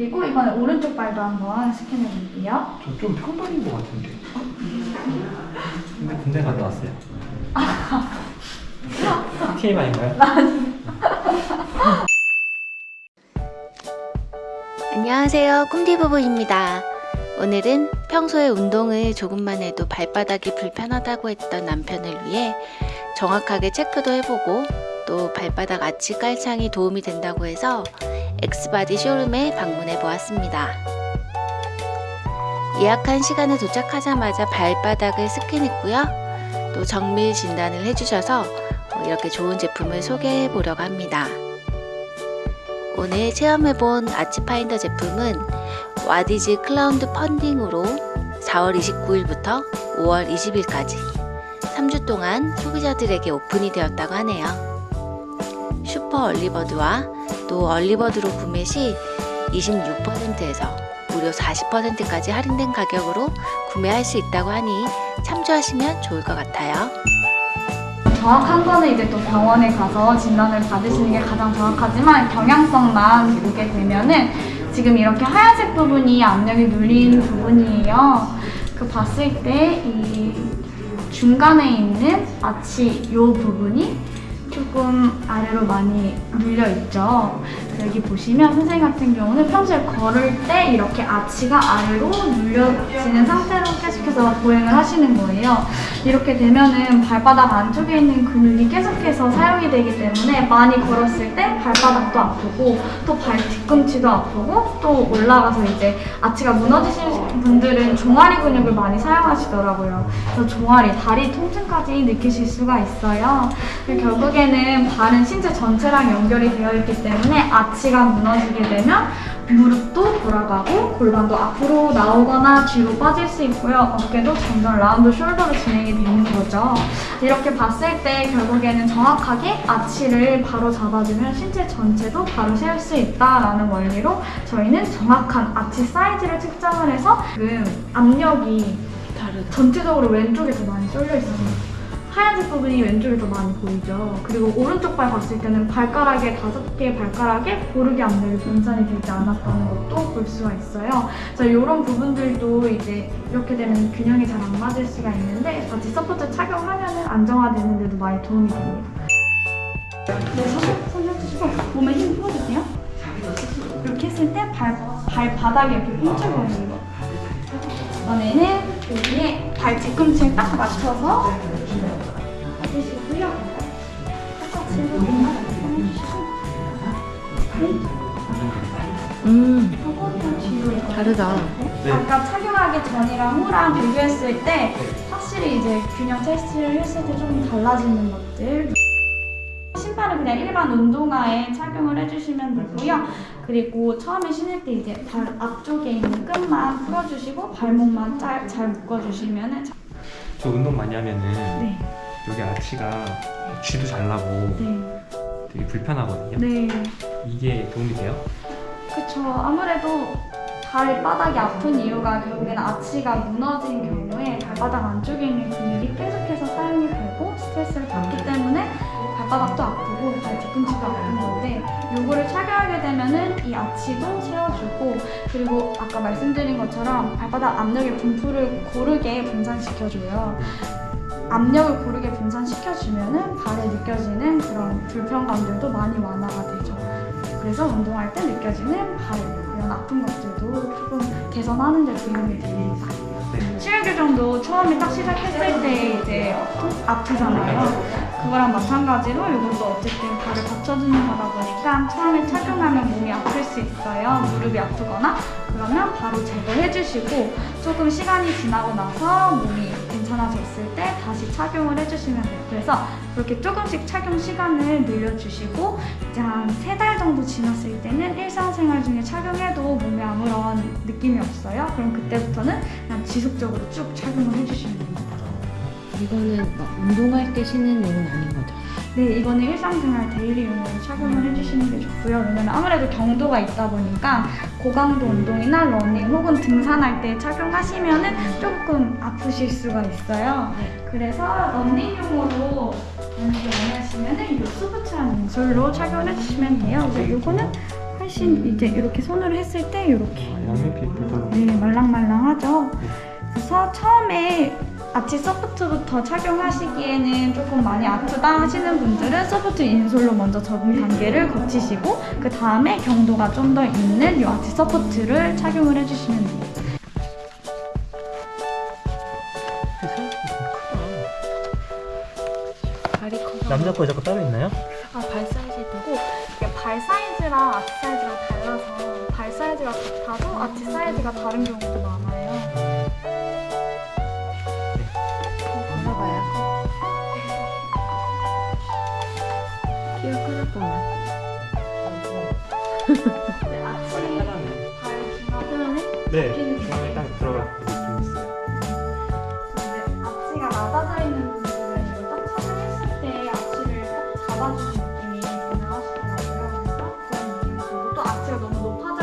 그리고 이번에 오른쪽 발도 한번 스캔해 볼게요. 저 좀 평범인 것 같은데. 근데 군대 갔다 왔어요. TMI인가요? 안녕하세요. 꿈디부부입니다. 오늘은 평소에 운동을 조금만 해도 발바닥이 불편하다고 했던 남편을 위해 정확하게 체크도 해보고 또 발바닥 아치 깔창이 도움이 된다고 해서 엑스바디 쇼룸에 방문해 보았습니다. 예약한 시간에 도착하자마자 발바닥을 스캔했고요. 또 정밀 진단을 해주셔서 이렇게 좋은 제품을 소개해 보려고 합니다. 오늘 체험해본 아치파인더 제품은 와디즈 크라우드 펀딩으로 4월 29일부터 5월 20일까지 3주 동안 소비자들에게 오픈이 되었다고 하네요. 슈퍼 얼리버드와 또 얼리버드로 구매 시 26%에서 무려 40%까지 할인된 가격으로 구매할 수 있다고 하니 참조하시면 좋을 것 같아요. 정확한 거는 이제 또 병원에 가서 진단을 받으시는 게 가장 정확하지만 경향성만 보게 되면은 지금 이렇게 하얀색 부분이 압력이 눌린 부분이에요. 그 봤을 때 이 중간에 있는 아치 이 부분이 조금 아래로 많이 눌려 있죠. 여기 보시면 선생님 같은 경우는 평소에 걸을 때 이렇게 아치가 아래로 눌려지는 상태로 계속해서 보행을 하시는 거예요. 이렇게 되면은 발바닥 안쪽에 있는 근육이 계속해서 사용이 되기 때문에 많이 걸었을 때 발바닥도 아프고 또 발 뒤꿈치도 아프고 또 올라가서 이제 아치가 무너지신 분들은 종아리 근육을 많이 사용하시더라고요. 그래서 종아리, 다리 통증까지 느끼실 수가 있어요. 그리고 결국에는 발은 신체 전체랑 연결이 되어 있기 때문에 아치가 무너지게 되면 무릎도 돌아가고 골반도 앞으로 나오거나 뒤로 빠질 수 있고요. 어깨도 점점 라운드 숄더로 진행이 되는 거죠. 이렇게 봤을 때 결국에는 정확하게 아치를 바로 잡아주면 신체 전체도 바로 세울 수 있다라는 원리로 저희는 정확한 아치 사이즈를 측정을 해서 지금 압력이. 전체적으로 왼쪽에 더 많이 쏠려 있어요. 하얀색 부분이 왼쪽에 더 많이 보이죠. 그리고 오른쪽 발 봤을 때는 발가락에 다섯 개의 발가락에 고르게 압력이 분산이 되지 않았다는 것도 볼 수가 있어요. 그래서 이런 부분들도 이제 이렇게 되면 균형이 잘 안 맞을 수가 있는데 바지 서포트 착용하면 안정화되는 데도 많이 도움이 됩니다. 네, 손, 손 해주시고 몸에 힘 풀어주세요. 이렇게 했을 때 발, 발바닥에 이렇게 뭉쳐보이는 거. 이번에는 여기에 발 뒤꿈치를 딱 맞춰서 음, 다르다. 네. 아까 착용하기 전이랑 후랑 비교했을 때 확실히 이제 균형 테스트를 했을 때 조금 달라지는 것들 신발은 그냥 일반 운동화에 착용을 해주시면 되고요. 그리고 처음에 신을 때 이제 발 앞쪽에 있는 끈만 풀어주시고 발목만 잘, 잘 묶어주시면 저 운동 많이 하면은 네, 여기 아치가 쥐도 잘 나고 네, 되게 불편하거든요. 네. 이게 도움이 돼요? 그쵸. 아무래도 발바닥이 아픈 이유가 결국에는 아치가 무너진 경우에 발바닥 안쪽에 있는 근육이 계속해서 사용이 되고 스트레스를 받기 때문에 발바닥도 아프고 발 뒤꿈치도 아픈 건데 요거를 착용하게 되면은 이 아치도 세워주고 그리고 아까 말씀드린 것처럼 발바닥 압력의 분포를 고르게 분산시켜줘요. 압력을 고르게 분산시켜주면은 발에 느껴지는 그런 불편감들도 많이 완화가 되죠. 그래서 운동할 때 느껴지는 발 이런 아픈 것들도 조금 개선하는 데 도움이 됩니다. 시간 교정도 처음에 딱 시작했을 때 이제 아프잖아요. 그거랑 마찬가지로 이것도 어쨌든 발을 받쳐주는 거다 보니까 처음에 착용하면 몸이 아플 수 있어요. 무릎이 아프거나 그러면 바로 제거해 주시고 조금 시간이 지나고 나서 몸이 괜찮아졌을 때 다시 착용을 해주시면 돼요. 그래서 그렇게 조금씩 착용 시간을 늘려주시고 이제 한 세 달 정도 지났을 때는 일상생활 중에 착용해도 몸에 아무런 느낌이 없어요. 그럼 그때부터는 그냥 지속적으로 쭉 착용을 해주시면 됩니다. 이거는 막 운동할 때 신는 용은 아닌 거죠? 네, 이거는 일상생활 daily용으로 착용을 해주시는 게 좋고요. 왜냐면 아무래도 경도가 있다 보니까 고강도 운동이나 러닝 혹은 등산할 때 착용하시면 은 조금 아프실 수가 있어요. 그래서 러닝용으로 연습 많이 하시면 은 이 수부츠라는 insole로 착용을 해주시면 돼요. 그래서 이거는 훨씬 이제 이렇게 손으로 했을 때 이렇게 아. 네, 말랑말랑하죠. 그래서 처음에 아치 소프트부터 착용하시기에는 조금 많이 아프다 하시는 분들은 소프트 인솔로 먼저 적응 단계를 거치시고 그 다음에 경도가 좀 더 있는 이 아치 소프트를 착용을 해주시면 커서 남자 거 여자 거 따로 있나요? 아, 발 사이즈도 그리고 이게 발 사이즈랑 아치 사이즈가 달라서 발 사이즈가 같아도 아치 사이즈가 다른 경우도 많아요. 기억하나봐 아침에 바로 기마전에 네 중간에 딱 들어가 근데 앞치가 낮아져 있는 부분을 이걸 딱 착용했을 때 앞치를 딱 잡아주는 느낌이 강하시더라고요. 그래서 그런 느낌이 들고 또 앞치가 너무 높아져